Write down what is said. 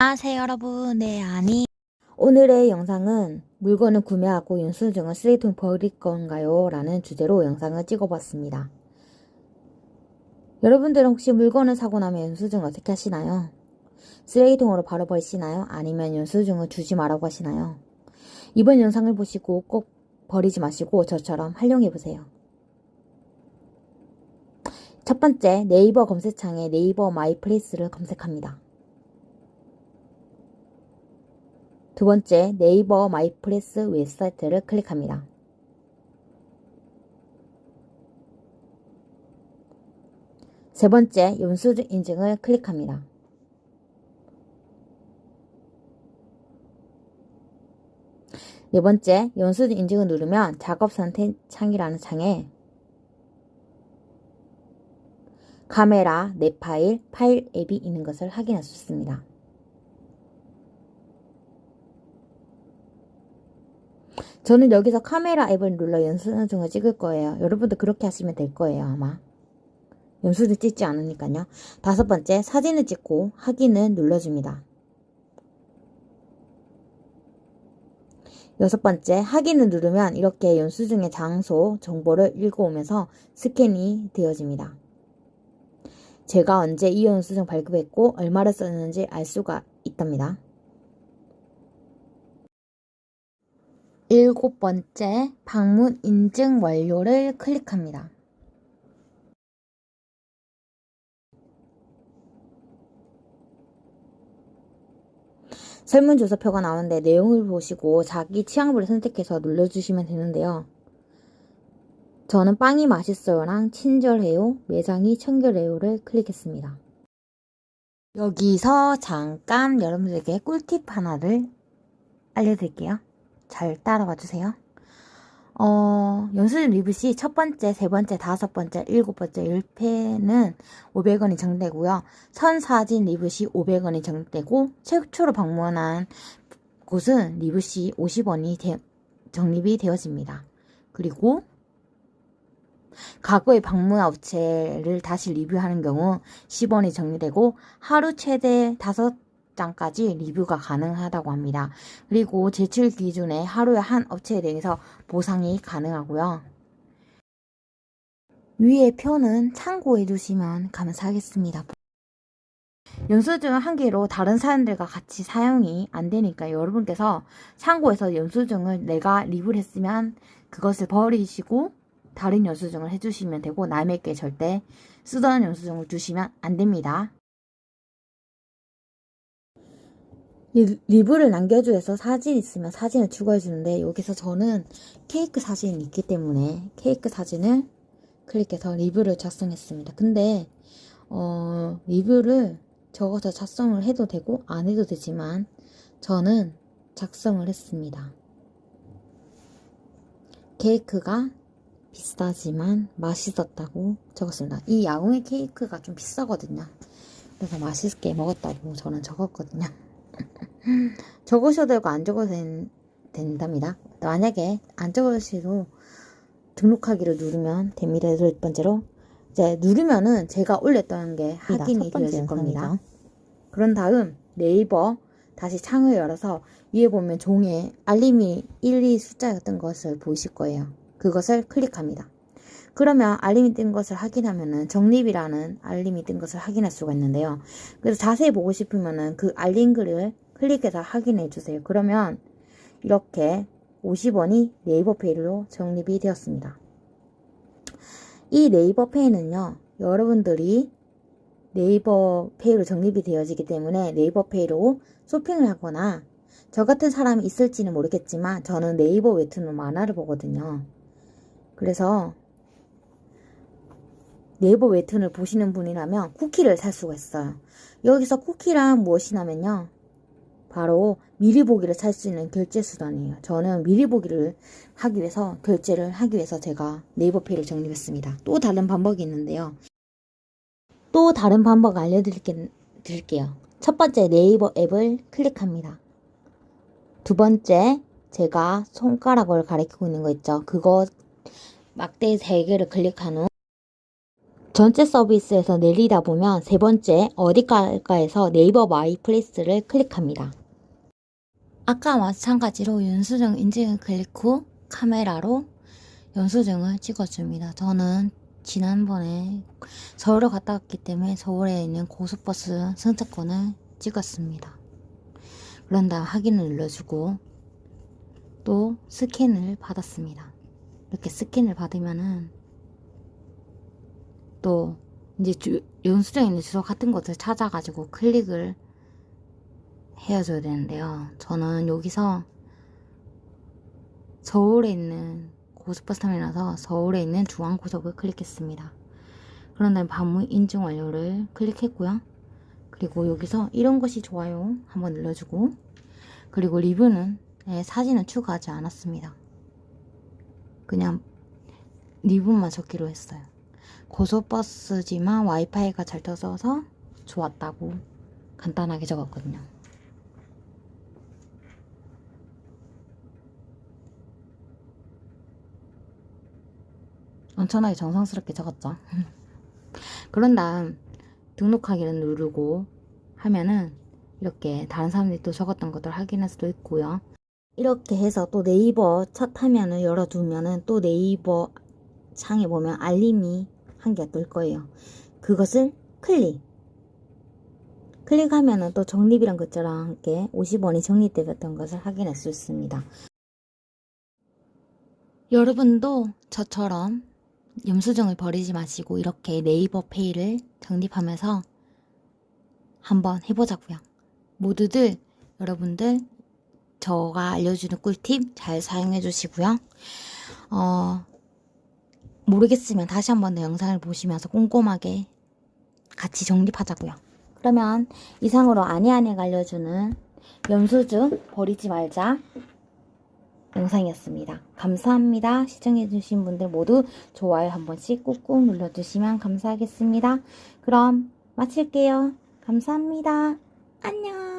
안녕하세요 여러분 네 아니 오늘의 영상은 물건을 구매하고 영수증을 쓰레기통 버릴 건가요? 라는 주제로 영상을 찍어봤습니다. 여러분들은 혹시 물건을 사고 나면 영수증 어떻게 하시나요? 쓰레기통으로 바로 버리시나요? 아니면 영수증을 주지 말라고 하시나요? 이번 영상을 보시고 꼭 버리지 마시고 저처럼 활용해보세요. 첫 번째 네이버 검색창에 네이버 마이플레이스를 검색합니다. 두 번째, 네이버 마이플레이스 웹사이트를 클릭합니다. 세 번째, 영수증 인증을 클릭합니다. 네 번째, 영수증 인증을 누르면 작업 선택 창이라는 창에 카메라, 내 파일, 파일 앱이 있는 것을 확인할 수 있습니다. 저는 여기서 카메라 앱을 눌러 영수증을 찍을 거예요. 여러분도 그렇게 하시면 될 거예요, 아마. 영수증 찍지 않으니까요. 다섯 번째, 사진을 찍고 확인을 눌러줍니다. 여섯 번째, 확인을 누르면 이렇게 영수증의 장소 정보를 읽어오면서 스캔이 되어집니다. 제가 언제 이 영수증 발급했고 얼마를 썼는지 알 수가 있답니다. 일곱 번째, 방문 인증 완료를 클릭합니다. 설문조사표가 나오는데 내용을 보시고 자기 취향부를 선택해서 눌러주시면 되는데요. 저는 빵이 맛있어요랑 친절해요, 매장이 청결해요를 클릭했습니다. 여기서 잠깐 여러분들에게 꿀팁 하나를 알려드릴게요. 잘 따라와 주세요. 어, 연수증 리뷰 시 첫 번째, 세 번째, 다섯 번째, 일곱 번째 1패는 500원이 정되고요. 선사진 리뷰 시 500원이 정되고 최초로 방문한 곳은 리뷰 시 50원이 되, 적립이 되어집니다. 그리고 과거의 방문 업체를 다시 리뷰하는 경우 10원이 정리되고 하루 최대 5 장까지 리뷰가 가능하다고 합니다. 그리고 제출 기준에 하루에 한 업체에 대해서 보상이 가능하고요. 위의 표는 참고해 주시면 감사하겠습니다. 연수증 한 개로 다른 사람들과 같이 사용이 안 되니까 여러분께서 참고해서 연수증을 내가 리뷰를 했으면 그것을 버리시고 다른 연수증을 해주시면 되고 남에게 절대 쓰던 연수증을 주시면 안 됩니다. 리뷰를 남겨주셔서 사진 있으면 사진을 추가해주는데 여기서 저는 케이크 사진이 있기 때문에 케이크 사진을 클릭해서 리뷰를 작성했습니다. 근데 어, 리뷰를 적어서 작성을 해도 되고 안 해도 되지만 저는 작성을 했습니다. 케이크가 비싸지만 맛있었다고 적었습니다. 이 야옹의 케이크가 좀 비싸거든요. 그래서 맛있게 먹었다고 저는 적었거든요. 적으셔도 되고 안 적어도 된, 된답니다. 만약에 안 적으셔도 등록하기를 누르면 됩니다. 첫 번째로 이제 누르면은 제가 올렸던 게 확인이 되어질 겁니다. 그런 다음 네이버 다시 창을 열어서 위에 보면 종에 알림이 1, 2 숫자였던 것을 보실 거예요. 그것을 클릭합니다. 그러면 알림이 뜬 것을 확인하면은 적립이라는 알림이 뜬 것을 확인할 수가 있는데요. 그래서 자세히 보고 싶으면은 그 알림 글을 클릭해서 확인해 주세요. 그러면 이렇게 50원이 네이버 페이로 적립이 되었습니다. 이 네이버 페이는요, 여러분들이 네이버 페이로 적립이 되어지기 때문에 네이버 페이로 쇼핑을 하거나 저 같은 사람이 있을지는 모르겠지만 저는 네이버 웹툰으로 만화를 보거든요. 그래서 네이버 웹툰을 보시는 분이라면 쿠키를 살 수가 있어요. 여기서 쿠키란 무엇이냐면요. 바로 미리 보기를 살 수 있는 결제 수단이에요. 저는 미리 보기를 하기 위해서 결제를 하기 위해서 제가 네이버페이를 적립했습니다. 또 다른 방법이 있는데요. 또 다른 방법 알려드릴게요. 첫 번째 네이버 앱을 클릭합니다. 두 번째 제가 손가락을 가리키고 있는 거 있죠. 그거 막대 3개를 클릭한 후 전체 서비스에서 내리다 보면 세 번째 어디까에서 네이버 My Place를 클릭합니다. 아까 마찬가지로 연수증 인증을 클릭 후 카메라로 연수증을 찍어줍니다. 저는 지난번에 서울을 갔다 왔기 때문에 서울에 있는 고속버스 승차권을 찍었습니다. 그런 다음 확인을 눌러주고 또 스캔을 받았습니다. 이렇게 스캔을 받으면은 또 이제 주, 연수증에 있는 주소 같은 것을 찾아가지고 클릭을 헤어져야 되는데요. 저는 여기서 서울에 있는 고속버스 터미널에서 서울에 있는 중앙고속을 클릭했습니다. 그런 다음에 반문 인증 완료를 클릭했고요. 그리고 여기서 이런 것이 좋아요 한번 눌러주고 그리고 리뷰는 네, 사진은 추가하지 않았습니다. 그냥 리뷰만 적기로 했어요. 고속버스지만 와이파이가 잘 터져서 좋았다고 간단하게 적었거든요. 엄청나게 정성스럽게 적었죠. 그런 다음 등록하기를 누르고 하면은 이렇게 다른 사람들이 또 적었던 것들 확인할 수도 있고요. 이렇게 해서 또 네이버 첫 화면을 열어두면은 또 네이버 창에 보면 알림이 한 개가 뜰 거예요. 그것을 클릭. 클릭하면은 또 적립이란 글자랑 함께 50원이 적립되었던 것을 확인할 수 있습니다. 여러분도 저처럼 염수증을 버리지 마시고 이렇게 네이버 페이를 적립하면서 한번 해보자고요. 모두들 여러분들 저가 알려주는 꿀팁 잘 사용해 주시고요. 어, 모르겠으면 다시 한 번 더 영상을 보시면서 꼼꼼하게 같이 정립하자고요. 그러면 이상으로 아니아내가 알려주는 염수증 버리지 말자 영상이었습니다. 감사합니다. 시청해주신 분들 모두 좋아요 한 번씩 꾹꾹 눌러주시면 감사하겠습니다. 그럼 마칠게요. 감사합니다. 안녕.